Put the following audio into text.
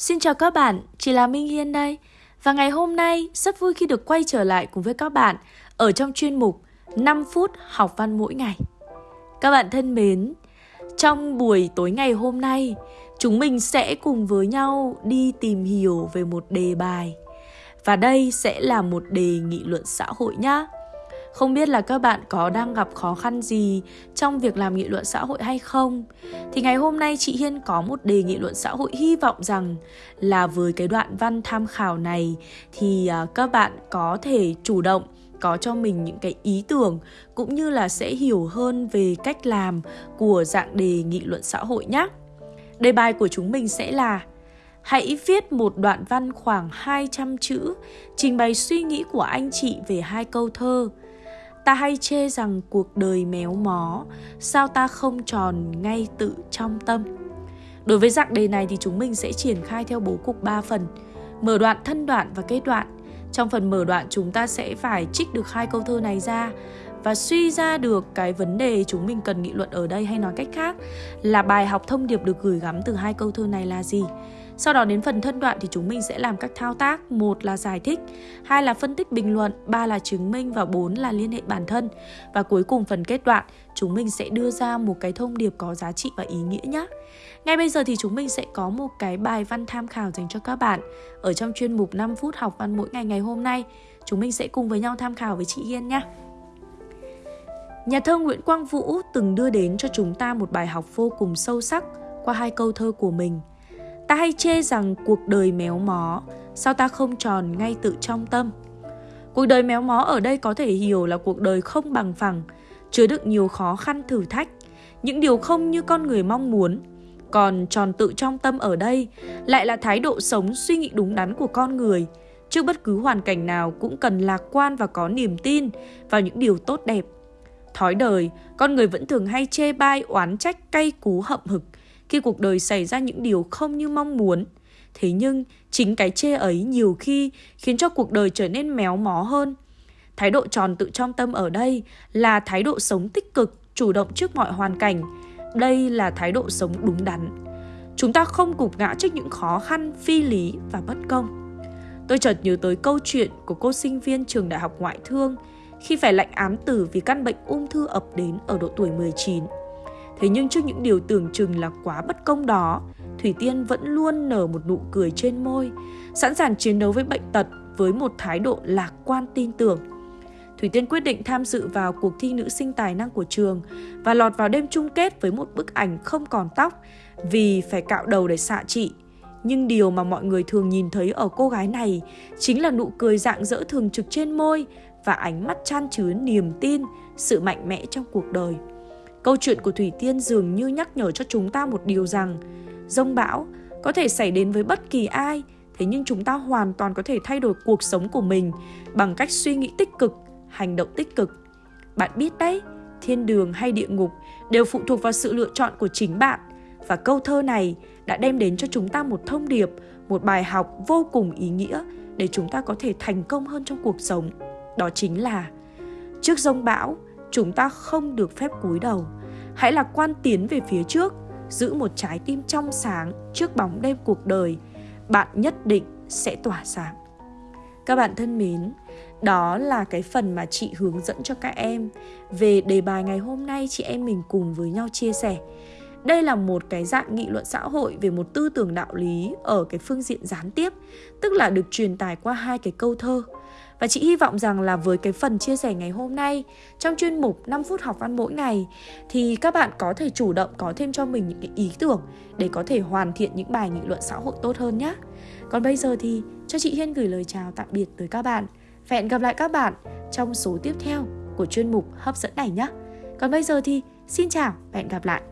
Xin chào các bạn, chị là Minh Hiên đây. Và ngày hôm nay rất vui khi được quay trở lại cùng với các bạn ở trong chuyên mục 5 phút học văn mỗi ngày. Các bạn thân mến, trong buổi tối ngày hôm nay, chúng mình sẽ cùng với nhau đi tìm hiểu về một đề bài. Và đây sẽ là một đề nghị luận xã hội nhé. Không biết là các bạn có đang gặp khó khăn gì trong việc làm nghị luận xã hội hay không? Thì ngày hôm nay chị Hiên có một đề nghị luận xã hội hy vọng rằng là với cái đoạn văn tham khảo này thì à, các bạn có thể chủ động có cho mình những cái ý tưởng cũng như là sẽ hiểu hơn về cách làm của dạng đề nghị luận xã hội nhé. Đề bài của chúng mình sẽ là Hãy viết một đoạn văn khoảng 200 chữ, trình bày suy nghĩ của anh chị về hai câu thơ. Ta hay chê rằng cuộc đời méo mó, sao ta không tròn ngay tự trong tâm. Đối với dạng đề này thì chúng mình sẽ triển khai theo bố cục 3 phần. Mở đoạn, thân đoạn và kết đoạn. Trong phần mở đoạn chúng ta sẽ phải trích được hai câu thơ này ra và suy ra được cái vấn đề chúng mình cần nghị luận ở đây hay nói cách khác là bài học thông điệp được gửi gắm từ hai câu thơ này là gì. Sau đó đến phần thân đoạn thì chúng mình sẽ làm các thao tác, một là giải thích, hai là phân tích bình luận, ba là chứng minh và bốn là liên hệ bản thân. Và cuối cùng phần kết đoạn, chúng mình sẽ đưa ra một cái thông điệp có giá trị và ý nghĩa nhé. Ngay bây giờ thì chúng mình sẽ có một cái bài văn tham khảo dành cho các bạn ở trong chuyên mục 5 phút học văn mỗi ngày ngày hôm nay. Chúng mình sẽ cùng với nhau tham khảo với chị Hiên nhé. Nhà thơ Nguyễn Quang Vũ từng đưa đến cho chúng ta một bài học vô cùng sâu sắc qua hai câu thơ của mình. Ta hay chê rằng cuộc đời méo mó, sao ta không tròn ngay tự trong tâm? Cuộc đời méo mó ở đây có thể hiểu là cuộc đời không bằng phẳng, chứa đựng nhiều khó khăn thử thách, những điều không như con người mong muốn. Còn tròn tự trong tâm ở đây lại là thái độ sống suy nghĩ đúng đắn của con người. Trước bất cứ hoàn cảnh nào cũng cần lạc quan và có niềm tin vào những điều tốt đẹp. Thói đời, con người vẫn thường hay chê bai oán trách cay cú hậm hực khi cuộc đời xảy ra những điều không như mong muốn. Thế nhưng, chính cái chê ấy nhiều khi khiến cho cuộc đời trở nên méo mó hơn. Thái độ tròn tự trong tâm ở đây là thái độ sống tích cực, chủ động trước mọi hoàn cảnh. Đây là thái độ sống đúng đắn. Chúng ta không cục ngã trước những khó khăn, phi lý và bất công. Tôi chợt nhớ tới câu chuyện của cô sinh viên trường đại học ngoại thương khi phải lệnh án tử vì căn bệnh ung thư ập đến ở độ tuổi 19. Thế nhưng trước những điều tưởng chừng là quá bất công đó, Thủy Tiên vẫn luôn nở một nụ cười trên môi, sẵn sàng chiến đấu với bệnh tật với một thái độ lạc quan tin tưởng. Thủy Tiên quyết định tham dự vào cuộc thi nữ sinh tài năng của trường và lọt vào đêm chung kết với một bức ảnh không còn tóc vì phải cạo đầu để xạ trị. Nhưng điều mà mọi người thường nhìn thấy ở cô gái này chính là nụ cười dạng dỡ thường trực trên môi và ánh mắt chan chứa niềm tin, sự mạnh mẽ trong cuộc đời. Câu chuyện của Thủy Tiên dường như nhắc nhở cho chúng ta một điều rằng Rông bão có thể xảy đến với bất kỳ ai Thế nhưng chúng ta hoàn toàn có thể thay đổi cuộc sống của mình Bằng cách suy nghĩ tích cực, hành động tích cực. Bạn biết đấy, thiên đường hay địa ngục đều phụ thuộc vào sự lựa chọn của chính bạn. Và câu thơ này đã đem đến cho chúng ta một thông điệp, một bài học vô cùng ý nghĩa Để chúng ta có thể thành công hơn trong cuộc sống. Đó chính là Trước rông bão, chúng ta không được phép cúi đầu. Hãy lạc quan tiến về phía trước, giữ một trái tim trong sáng trước bóng đêm cuộc đời. Bạn nhất định sẽ tỏa sáng. Các bạn thân mến, đó là cái phần mà chị hướng dẫn cho các em. Về đề bài ngày hôm nay, chị em mình cùng với nhau chia sẻ. Đây là một cái dạng nghị luận xã hội về một tư tưởng đạo lý ở cái phương diện gián tiếp, tức là được truyền tải qua hai cái câu thơ và chị hy vọng rằng là với cái phần chia sẻ ngày hôm nay, trong chuyên mục 5 phút học văn mỗi ngày, thì các bạn có thể chủ động có thêm cho mình những cái ý tưởng để có thể hoàn thiện những bài nghị luận xã hội tốt hơn nhé. Còn bây giờ thì cho chị Hiên gửi lời chào tạm biệt tới các bạn. Và hẹn gặp lại các bạn trong số tiếp theo của chuyên mục hấp dẫn này nhé. Còn bây giờ thì xin chào và hẹn gặp lại.